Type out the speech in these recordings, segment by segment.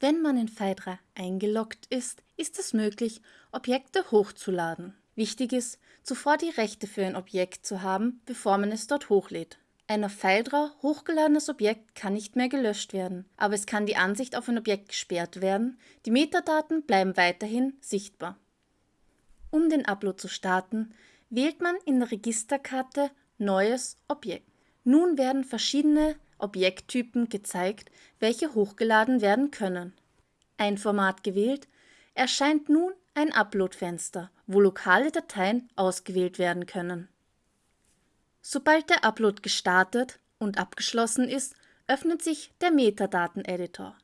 Wenn man in Phaidra eingeloggt ist, ist es möglich, Objekte hochzuladen. Wichtig ist, zuvor die Rechte für ein Objekt zu haben, bevor man es dort hochlädt. Ein auf Phaidra hochgeladenes Objekt kann nicht mehr gelöscht werden, aber es kann die Ansicht auf ein Objekt gesperrt werden, die Metadaten bleiben weiterhin sichtbar. Um den Upload zu starten, wählt man in der Registerkarte Neues Objekt. Nun werden verschiedene Objekttypen gezeigt, welche hochgeladen werden können. Ein Format gewählt, erscheint nun ein Upload-Fenster, wo lokale Dateien ausgewählt werden können. Sobald der Upload gestartet und abgeschlossen ist, öffnet sich der Metadaten-Editor.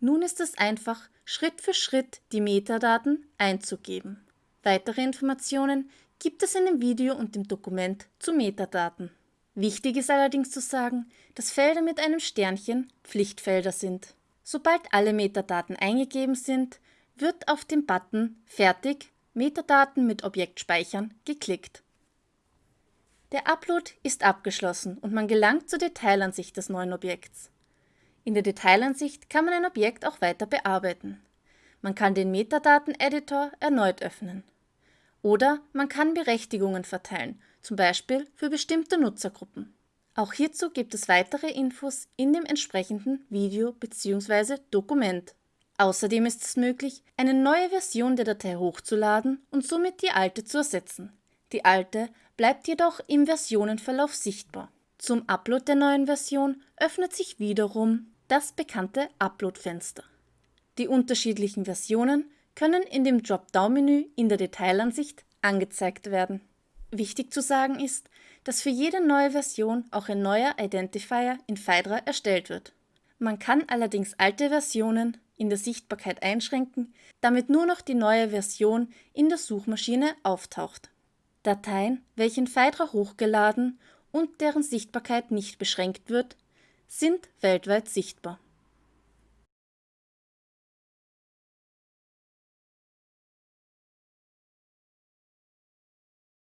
Nun ist es einfach, Schritt für Schritt die Metadaten einzugeben. Weitere Informationen gibt es in dem Video und dem Dokument zu Metadaten. Wichtig ist allerdings zu sagen, dass Felder mit einem Sternchen Pflichtfelder sind. Sobald alle Metadaten eingegeben sind, wird auf den Button Fertig Metadaten mit Objekt speichern geklickt. Der Upload ist abgeschlossen und man gelangt zur Detailansicht des neuen Objekts. In der Detailansicht kann man ein Objekt auch weiter bearbeiten. Man kann den Metadaten-Editor erneut öffnen. Oder man kann Berechtigungen verteilen, zum Beispiel für bestimmte Nutzergruppen. Auch hierzu gibt es weitere Infos in dem entsprechenden Video bzw. Dokument. Außerdem ist es möglich, eine neue Version der Datei hochzuladen und somit die alte zu ersetzen. Die alte bleibt jedoch im Versionenverlauf sichtbar. Zum Upload der neuen Version öffnet sich wiederum das bekannte Upload-Fenster. Die unterschiedlichen Versionen können in dem Dropdown-Menü in der Detailansicht angezeigt werden. Wichtig zu sagen ist, dass für jede neue Version auch ein neuer Identifier in Phaidra erstellt wird. Man kann allerdings alte Versionen in der Sichtbarkeit einschränken, damit nur noch die neue Version in der Suchmaschine auftaucht. Dateien, welche in Phaidra hochgeladen und deren Sichtbarkeit nicht beschränkt wird, sind weltweit sichtbar.